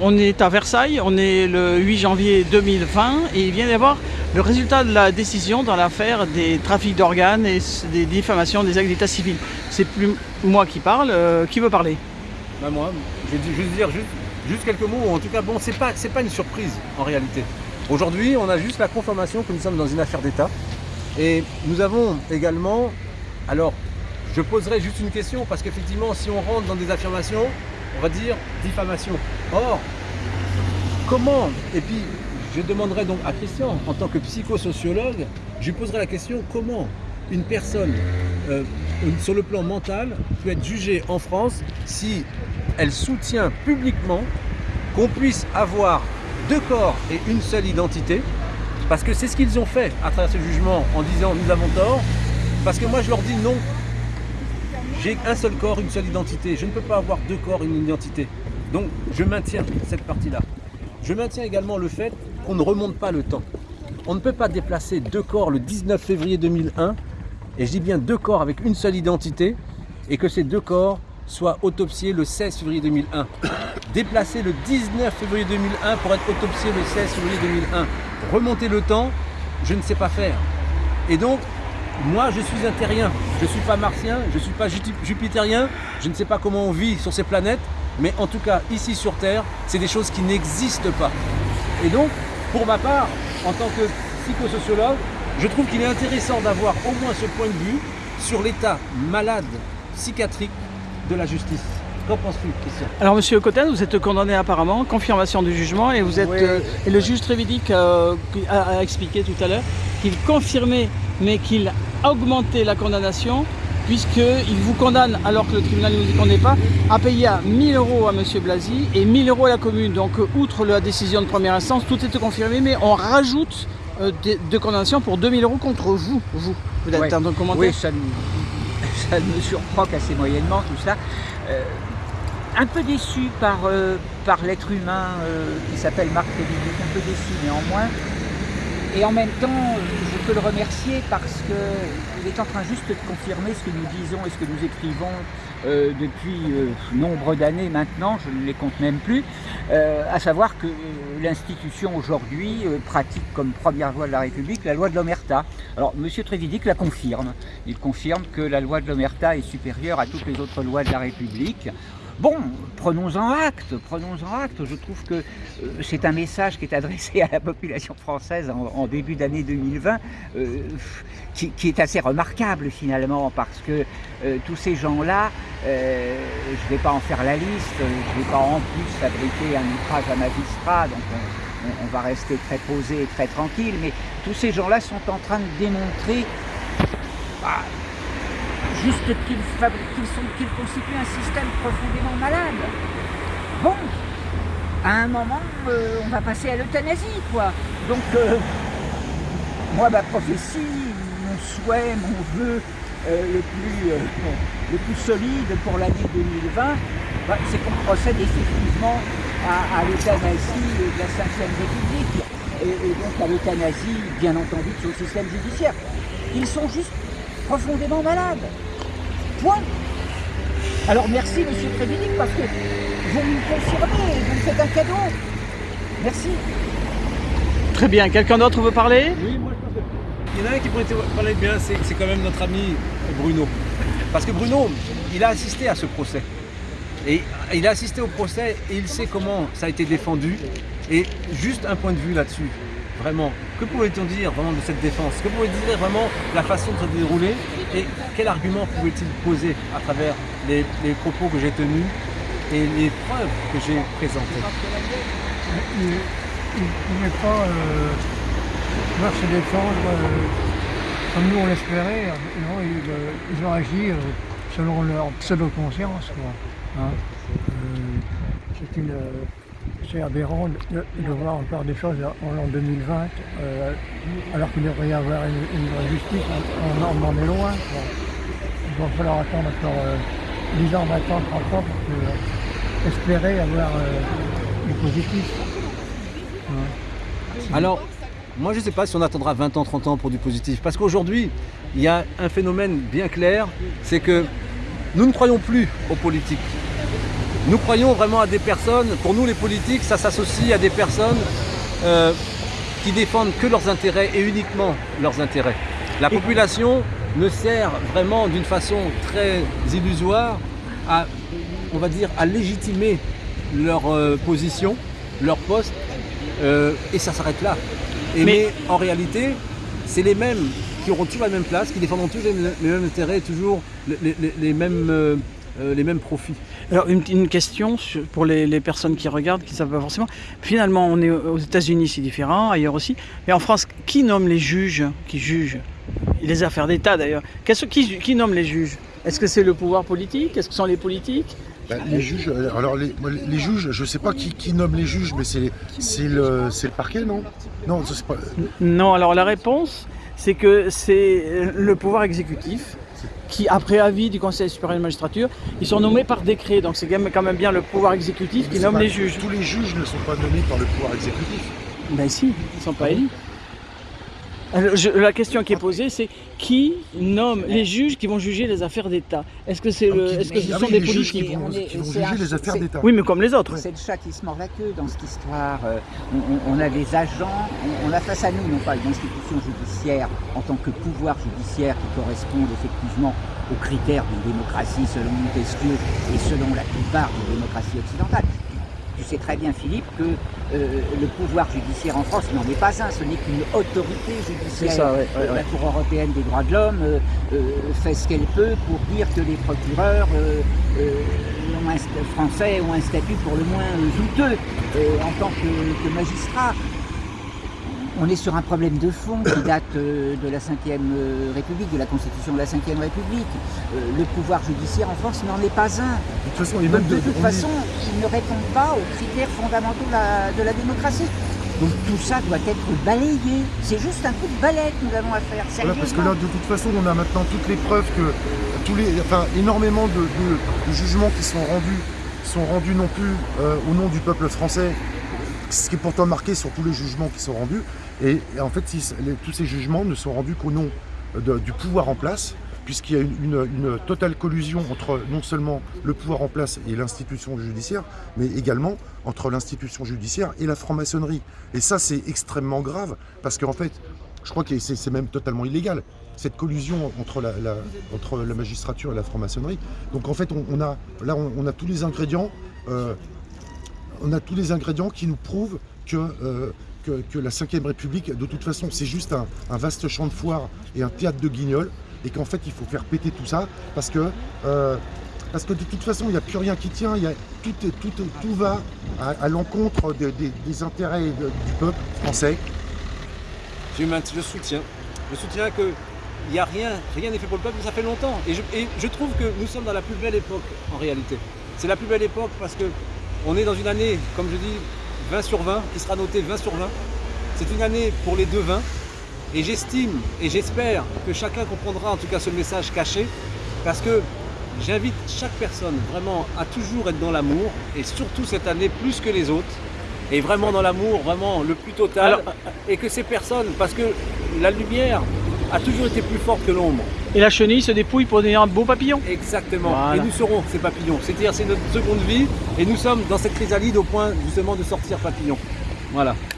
On est à Versailles, on est le 8 janvier 2020 et il vient d'y avoir le résultat de la décision dans l'affaire des trafics d'organes et des diffamations des actes d'état civil. C'est plus moi qui parle, euh, qui veut parler? Bah moi, je vais juste dire juste, quelques mots, en tout cas bon, c'est pas une surprise en réalité. Aujourd'hui, on a juste la confirmation que nous sommes dans une affaire d'État et nous avons également, alors je poserai juste une question parce qu'effectivement si on rentre dans des affirmations, on va dire diffamation. Or, comment, et puis je demanderai donc à Christian, en tant que psychosociologue, je lui poserai la question comment une personne euh, sur le plan mental peut être jugée en France si elle soutient publiquement qu'on puisse avoir deux corps et une seule identité? Parce que c'est ce qu'ils ont fait à travers ce jugement en disant nous avons tort parce que moi je leur dis non j'ai un seul corps, une seule identité. Je ne peux pas avoir deux corps, une identité. Donc je maintiens cette partie-là. Je maintiens également le fait qu'on ne remonte pas le temps. On ne peut pas déplacer deux corps le 19 février 2001, et je dis bien deux corps avec une seule identité, et que ces deux corps soient autopsiés le 16 février 2001. Déplacer le 19 février 2001 pour être autopsié le 16 février 2001. Remonter le temps, je ne sais pas faire. Et donc, moi, je suis un terrien. Je ne suis pas martien, je ne suis pas jupitérien. Je ne sais pas comment on vit sur ces planètes. Mais en tout cas, ici sur Terre, c'est des choses qui n'existent pas. Et donc, pour ma part, en tant que psychosociologue, je trouve qu'il est intéressant d'avoir au moins ce point de vue sur l'état malade psychiatrique de la justice. Qu'en penses-tu, Christian? Alors, Monsieur Cotten, vous êtes condamné apparemment, confirmation du jugement, et vous êtes euh, et le juge Trévidic euh, a, a, expliqué tout à l'heure qu'il confirmait, mais qu'il augmentait la condamnation puisqu'il vous condamne, alors que le tribunal ne vous y condamne pas, à payer à 1000 euros à M. Blasi et 1000 euros à la commune. Donc, outre la décision de première instance, tout est confirmé, mais on rajoute euh, de, de condamnation pour 2000 euros contre vous. Vous, vous êtes ouais. en train de commenter Oui, ça me, ça me surprend assez moyennement tout ça. Euh, un peu déçu par, euh, par l'être humain euh, qui s'appelle Marc République, un peu déçu néanmoins. Et en même temps, je peux le remercier parce qu'il est en train juste de confirmer ce que nous disons et ce que nous écrivons euh, depuis euh, nombre d'années maintenant, je ne les compte même plus, euh, à savoir que l'institution aujourd'hui pratique comme première loi de la République la loi de l'Omerta. Alors M. Trévidic la confirme, il confirme que la loi de l'Omerta est supérieure à toutes les autres lois de la République. Bon, prenons-en acte, prenons-en acte. Je trouve que euh, c'est un message qui est adressé à la population française en, début d'année 2020, euh, qui, est assez remarquable finalement, parce que euh, tous ces gens-là, je ne vais pas en faire la liste, je ne vais pas en plus fabriquer un outrage à magistrat, donc on, on, va rester très posé et très tranquille, mais tous ces gens-là sont en train de démontrer... Bah, juste qu'ils qu qu constituent un système profondément malade. Bon, à un moment, euh, on va passer à l'euthanasie, quoi. Donc, euh, moi, ma prophétie, mon souhait, mon vœu euh, le, plus, solide pour l'année 2020, bah, c'est qu'on procède effectivement à, l'euthanasie de la 5 République et, et donc à l'euthanasie, bien entendu, de ce système judiciaire. Ils sont juste profondément malades. Point. Alors merci Monsieur Trévinic parce que vous me confirmez, vous me faites un cadeau. Merci. Très bien. Quelqu'un d'autre veut parler? Oui, moi je pense qu'il y en a un qui pourrait parler bien, c'est quand même notre ami Bruno. Parce que Bruno, il a assisté à ce procès. Et il a assisté au procès et il sait comment ça a été défendu. Et juste un point de vue là-dessus, vraiment, que pouvait-on dire vraiment de cette défense? Que pouvait-il dire vraiment la façon de se dérouler? Et quel argument pouvait-il poser à travers les, propos que j'ai tenus et les preuves que j'ai présentées? Il ne pouvait pas euh, se défendre euh, comme nous on l'espérait. Ils, euh, ont agi euh, selon leur pseudo-conscience. Hein. C'est une c'est aberrant de, voir encore des choses en l'an 2020, euh, alors qu'il devrait y avoir une, vraie justice, on, en est loin. Il va falloir attendre encore euh, 10 ans, 20 ans, 30 ans pour euh, espérer avoir du positif. Alors, moi je ne sais pas si on attendra 20 ans, 30 ans pour du positif, parce qu'aujourd'hui, il y a un phénomène bien clair, c'est que nous ne croyons plus aux politiques. Nous croyons vraiment à des personnes, pour nous les politiques, ça s'associe à des personnes euh, qui défendent que leurs intérêts et uniquement leurs intérêts. La population ne sert vraiment d'une façon très illusoire à, on va dire, à légitimer leur euh, position, leur poste, euh, et ça s'arrête là. Et mais, en réalité, c'est les mêmes qui auront toujours la même place, qui défendront toujours les, les mêmes intérêts, toujours les, les, les mêmes, euh, les mêmes profits. Alors une, une question pour les, les, personnes qui regardent, qui ne savent pas forcément. Finalement, on est aux États-Unis, c'est différent, ailleurs aussi. Mais en France, qui nomme les juges qui jugent Les affaires d'État d'ailleurs. Qui, qui nomme les juges? Est-ce que c'est le pouvoir politique? Est-ce que ce sont les politiques? Ben, les juges, alors les, les, juges, je ne sais pas qui, qui, nomme les juges, mais c'est le, le parquet, non? Non, pas... non, alors la réponse, c'est que c'est le pouvoir exécutif qui, après avis du Conseil supérieur de la magistrature, ils sont nommés par décret. Donc c'est quand même bien le pouvoir exécutif qui nomme pas, les juges. Tous les juges ne sont pas nommés par le pouvoir exécutif. Ben si, ils ne sont pas élus. Alors, je, la question qui est posée, c'est qui nomme les juges qui vont juger les affaires d'État? Est-ce que, c'est le, est-ce que ce sont des politiques qui vont, qui vont juger un, les affaires d'État Oui, mais comme les autres. C'est le chat qui se mord la queue dans cette histoire. On, on a des agents, on, on, a face à nous non pas une institution judiciaire en tant que pouvoir judiciaire qui correspond effectivement aux critères d'une démocratie selon Montesquieu et selon la plupart des démocraties occidentales. Sais très bien, Philippe, que euh, le pouvoir judiciaire en France n'en est pas un, ce n'est qu'une autorité judiciaire. Ça, ouais, ouais, la. Cour européenne des droits de l'homme euh, euh, fait ce qu'elle peut pour dire que les procureurs français ont un statut pour le moins douteux en tant que, que magistrats on est sur un problème de fond qui date euh, de la Ve République, de la Constitution de la Ve République. Euh, le pouvoir judiciaire en France n'en est pas un. De toute façon, de, de, toute façon il ne répond pas aux critères fondamentaux de la, de la, démocratie. Donc tout ça doit être balayé. C'est juste un coup de balai que nous avons à faire. Voilà, parce que là, de toute façon, on a maintenant toutes les preuves que tous les, enfin, énormément de, de, de jugements qui sont rendus sont rendus non plus euh, au nom du peuple français, ce qui est pourtant marqué sur tous les jugements qui sont rendus. Et, en fait, tous ces jugements ne sont rendus qu'au nom de, du pouvoir en place, puisqu'il y a une, totale collusion entre non seulement le pouvoir en place et l'institution judiciaire, mais également entre l'institution judiciaire et la franc-maçonnerie. Et ça, c'est extrêmement grave, parce qu'en fait, je crois que c'est même totalement illégal, cette collusion entre la, magistrature et la franc-maçonnerie. Donc en fait, on, a, là, on, on, a tous les ingrédients, euh, on a tous les ingrédients qui nous prouvent que, euh, que, que, la Ve République, de toute façon, c'est juste un, vaste champ de foire et un théâtre de guignol, et qu'en fait, il faut faire péter tout ça, parce que, euh, parce que de toute façon, il n'y a plus rien qui tient, y a, tout, tout, tout va à, l'encontre des, intérêts du peuple français. Je, je soutiens. Je soutiens que il n'y a rien, rien n'est fait pour le peuple, ça fait longtemps. Et je, et je, trouve que nous sommes dans la plus belle époque en réalité. C'est la plus belle époque parce que on est dans une année, comme je dis, 20 sur 20, qui sera notée 20 sur 20. C'est une année pour les deux 20. Et j'estime et j'espère que chacun comprendra en tout cas ce message caché. Parce que j'invite chaque personne vraiment à toujours être dans l'amour. Et surtout cette année plus que les autres. Et vraiment dans l'amour, vraiment le plus total. Alors, et que ces personnes, parce que la lumière a toujours été plus forte que l'ombre. Et la chenille se dépouille pour devenir un beau papillon. Exactement. Voilà. Et nous serons ces papillons. C'est-à-dire c'est notre seconde vie et nous sommes dans cette chrysalide au point justement de sortir papillon. Voilà.